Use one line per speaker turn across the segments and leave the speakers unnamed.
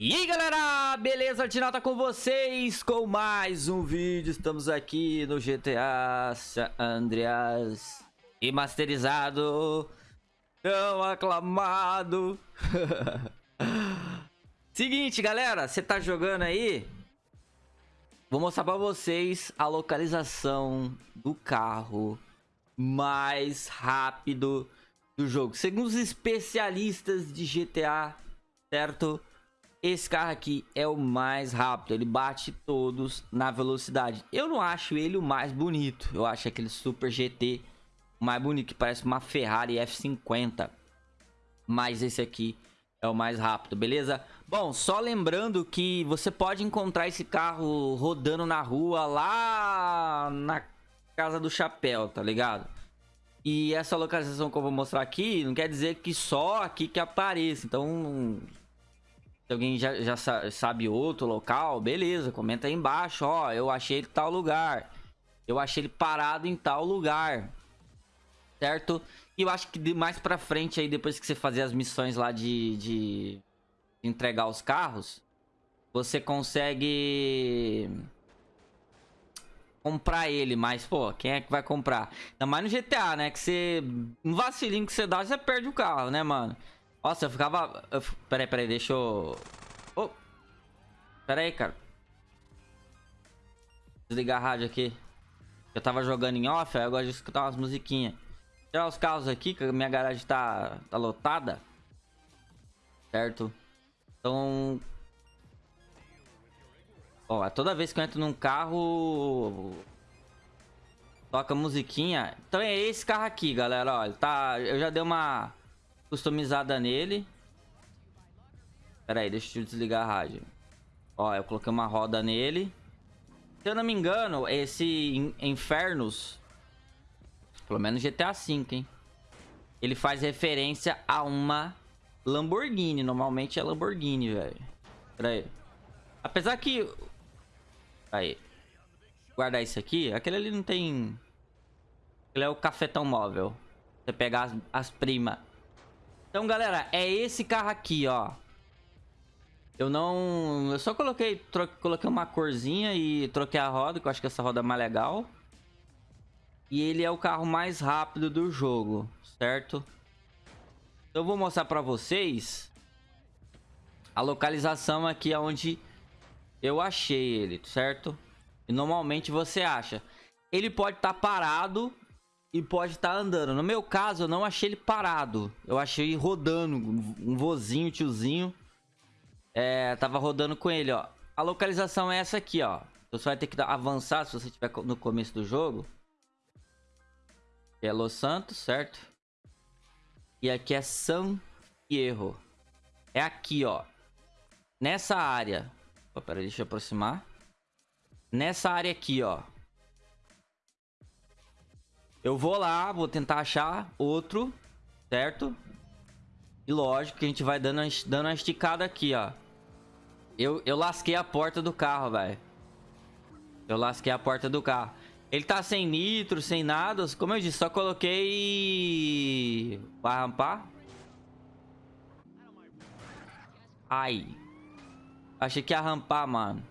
E aí galera, beleza? Artinalta com vocês com mais um vídeo, estamos aqui no GTA San Andreas Remasterizado, tão aclamado Seguinte galera, você tá jogando aí? Vou mostrar pra vocês a localização do carro mais rápido do jogo Segundo os especialistas de GTA, certo? Esse carro aqui é o mais rápido, ele bate todos na velocidade. Eu não acho ele o mais bonito, eu acho aquele Super GT mais bonito, que parece uma Ferrari F50. Mas esse aqui é o mais rápido, beleza? Bom, só lembrando que você pode encontrar esse carro rodando na rua lá na Casa do Chapéu, tá ligado? E essa localização que eu vou mostrar aqui não quer dizer que só aqui que apareça. Então, se alguém já, já sabe outro local, beleza, comenta aí embaixo, ó, eu achei ele em tal lugar. Eu achei ele parado em tal lugar. Certo? E eu acho que mais pra frente aí, depois que você fazer as missões lá de, de entregar os carros, você consegue comprar ele, mas, pô, quem é que vai comprar? Ainda mais no GTA, né? Que você... Um vacilinho que você dá, você perde o carro, né, mano? Nossa, eu ficava... Eu... Peraí, peraí, deixa eu... Oh. Peraí, cara. Desligar a rádio aqui. Eu tava jogando em off, aí eu gosto de escutar umas musiquinhas. Tirar os carros aqui, que a minha garagem tá, tá lotada. Certo? Então... Ó, toda vez que eu entro num carro... Toca musiquinha. Então é esse carro aqui, galera. Ó, tá... Eu já dei uma customizada nele. Pera aí, deixa eu desligar a rádio. Ó, eu coloquei uma roda nele. Se eu não me engano, esse Infernos, pelo menos GTA V, hein? Ele faz referência a uma Lamborghini. Normalmente é Lamborghini, velho. Pera aí. Apesar que... Aí. Guardar isso aqui. Aquele ali não tem... Ele é o cafetão móvel. Você pegar as, as primas. Então, galera, é esse carro aqui, ó. Eu não... Eu só coloquei, coloquei uma corzinha e troquei a roda, que eu acho que essa roda é mais legal. E ele é o carro mais rápido do jogo, certo? Então, eu vou mostrar pra vocês a localização aqui onde eu achei ele, certo? E normalmente você acha. Ele pode estar tá parado e pode estar tá andando. No meu caso, eu não achei ele parado. Eu achei rodando, um vozinho, tiozinho. É, tava rodando com ele, ó. A localização é essa aqui, ó. Você vai ter que avançar se você estiver no começo do jogo. Aqui é Los Santos, certo? E aqui é San Fierro. É aqui, ó. Nessa área. Opa, peraí, deixa eu aproximar. Nessa área aqui, ó. Eu vou lá, vou tentar achar outro, certo? E lógico que a gente vai dando, dando uma esticada aqui, ó. Eu, eu lasquei a porta do carro, velho. Eu lasquei a porta do carro. Ele tá sem nitro, sem nada. Como eu disse, só coloquei... Pra rampar. Ai. Achei que ia rampar, mano.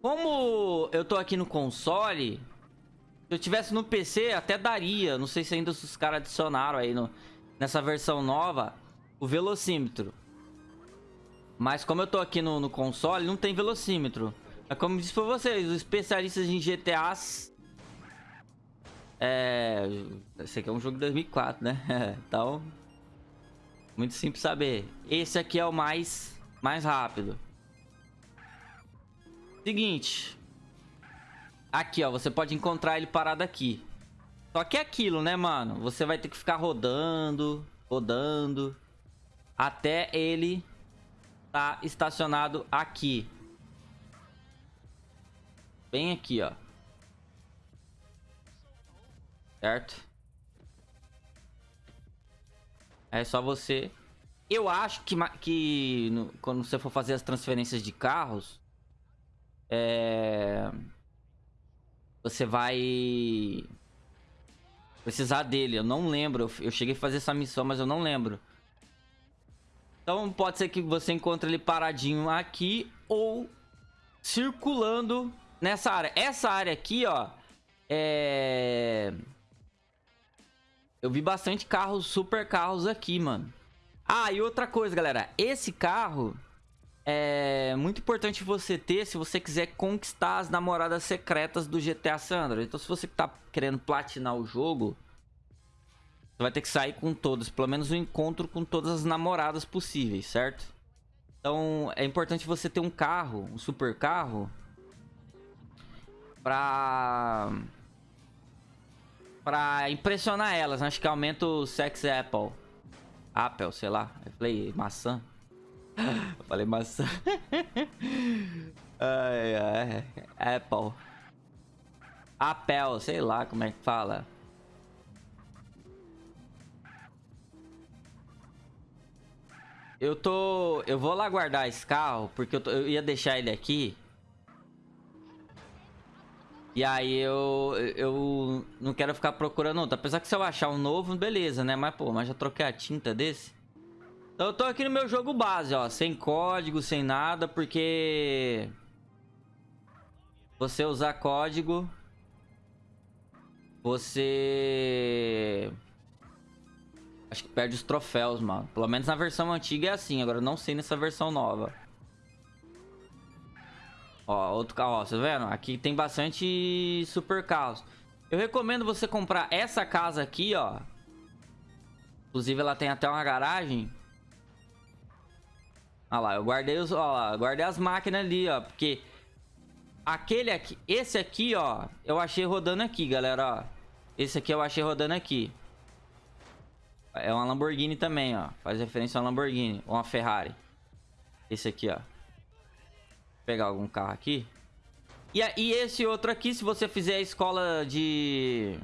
Como eu tô aqui no console... Eu tivesse no PC, até daria. Não sei se ainda os caras adicionaram aí no, nessa versão nova o velocímetro. Mas como eu tô aqui no, no console, não tem velocímetro. É como disse pra vocês, os especialistas em GTAs... É... Esse aqui é um jogo de 2004, né? então... Muito simples saber. Esse aqui é o mais, mais rápido. Seguinte. Aqui, ó, você pode encontrar ele parado aqui. Só que é aquilo, né, mano? Você vai ter que ficar rodando, rodando, até ele tá estacionado aqui. Bem aqui, ó. Certo? É só você... Eu acho que, que no, quando você for fazer as transferências de carros... É você vai precisar dele. Eu não lembro. Eu cheguei a fazer essa missão, mas eu não lembro. Então pode ser que você encontre ele paradinho aqui ou circulando nessa área. Essa área aqui, ó, é... Eu vi bastante carros, super carros aqui, mano. Ah, e outra coisa, galera. Esse carro é muito importante você ter se você quiser conquistar as namoradas secretas do GTA Sandra. Então, se você tá querendo platinar o jogo, você vai ter que sair com todas. Pelo menos um encontro com todas as namoradas possíveis, certo? Então, é importante você ter um carro, um super carro, pra pra impressionar elas. Né? Acho que aumenta o sex apple. Apple, sei lá. Eu falei maçã. Falei maçã. ai, ai. Apple. Apple, sei lá como é que fala. Eu tô... Eu vou lá guardar esse carro, porque eu, tô... eu ia deixar ele aqui. E aí eu, eu não quero ficar procurando outro. Apesar que se eu achar um novo, beleza, né? Mas, pô, mas já troquei a tinta desse. Então eu tô aqui no meu jogo base, ó. Sem código, sem nada, porque... Você usar código... Você... Acho que perde os troféus, mano. Pelo menos na versão antiga é assim. Agora eu não sei nessa versão nova. Ó, outro carro, ó, tá vendo? Aqui tem bastante super carros. Eu recomendo você comprar essa casa aqui, ó. Inclusive, ela tem até uma garagem. Olha lá, eu guardei os, lá, guardei as máquinas ali, ó, porque aquele aqui, esse aqui, ó, eu achei rodando aqui, galera, ó. Esse aqui eu achei rodando aqui. É uma Lamborghini também, ó. Faz referência a uma Lamborghini ou uma Ferrari. Esse aqui, ó pegar algum carro aqui. E, e esse outro aqui, se você fizer a escola de...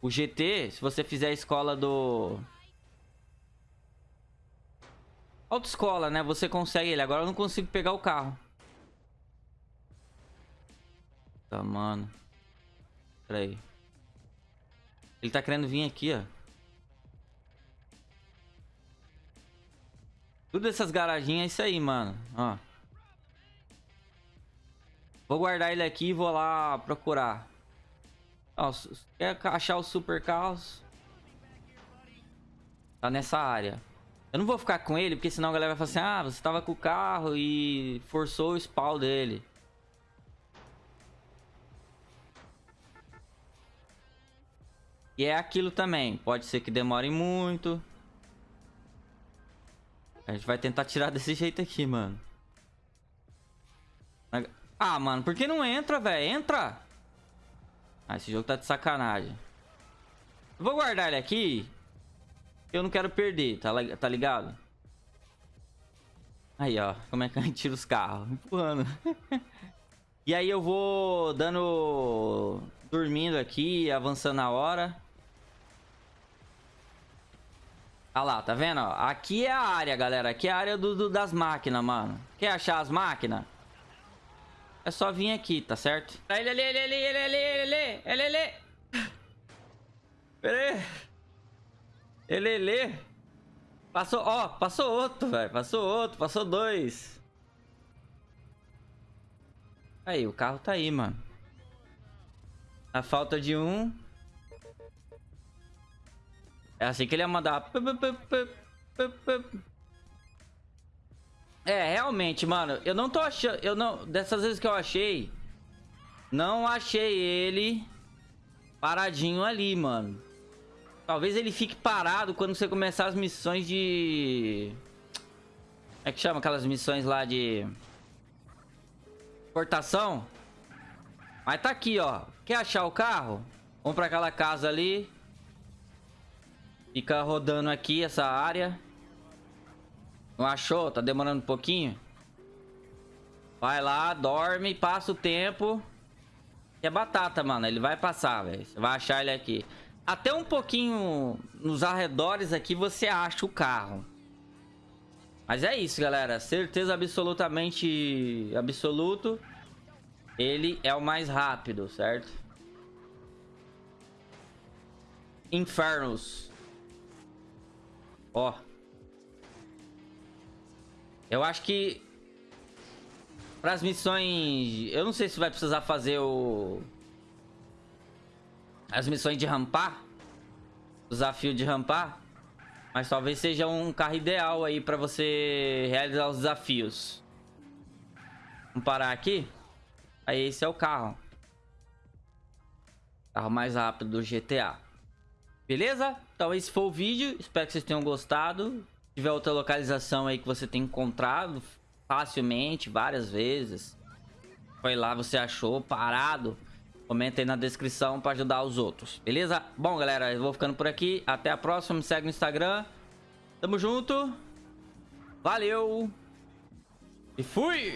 O GT, se você fizer a escola do... Autoescola, né? Você consegue ele. Agora eu não consigo pegar o carro. Tá, mano. Pera aí. Ele tá querendo vir aqui, ó. Tudo essas garaginhas é isso aí, mano. Ó. Vou guardar ele aqui e vou lá procurar. Ó, quer achar os super carros? Tá nessa área. Eu não vou ficar com ele, porque senão a galera vai falar assim, ah, você tava com o carro e forçou o spawn dele. E é aquilo também. Pode ser que demore muito. A gente vai tentar tirar desse jeito aqui, mano. Ah, mano, por que não entra, velho? Entra! Ah, esse jogo tá de sacanagem. vou guardar ele aqui. Eu não quero perder, tá, tá ligado? Aí, ó. Como é que a gente tira os carros? Empurrando. e aí eu vou dando... Dormindo aqui, avançando a hora. Olha lá, tá vendo? Aqui é a área, galera. Aqui é a área do, do das máquinas, mano. Quer achar as máquinas? É só vir aqui, tá certo? Ele ele ali, ele ali, ele ali, ele ali. Pera aí. Ele ali. Passou, ó, passou outro, velho. Passou outro, passou dois. Aí, o carro tá aí, mano. A falta de um. É assim que ele ia mandar. É, realmente, mano, eu não tô achando, eu não, dessas vezes que eu achei, não achei ele paradinho ali, mano. Talvez ele fique parado quando você começar as missões de... Como é que chama aquelas missões lá de... Portação? Mas tá aqui, ó. Quer achar o carro? Vamos pra aquela casa ali. Fica rodando aqui essa área. Não achou? Tá demorando um pouquinho? Vai lá, dorme, passa o tempo. É batata, mano. Ele vai passar, velho. Você vai achar ele aqui. Até um pouquinho nos arredores aqui você acha o carro. Mas é isso, galera. Certeza absolutamente absoluto. Ele é o mais rápido, certo? Infernos. Ó. Eu acho que... Para as missões... Eu não sei se vai precisar fazer o... As missões de rampar. Desafio de rampar. Mas talvez seja um carro ideal aí para você realizar os desafios. Vamos parar aqui. Aí esse é o carro. Carro mais rápido do GTA. Beleza? Então esse foi o vídeo. Espero que vocês tenham gostado. Se tiver outra localização aí que você tem encontrado facilmente, várias vezes. Foi lá, você achou parado. Comenta aí na descrição para ajudar os outros. Beleza? Bom, galera, eu vou ficando por aqui. Até a próxima. Me segue no Instagram. Tamo junto. Valeu. E fui!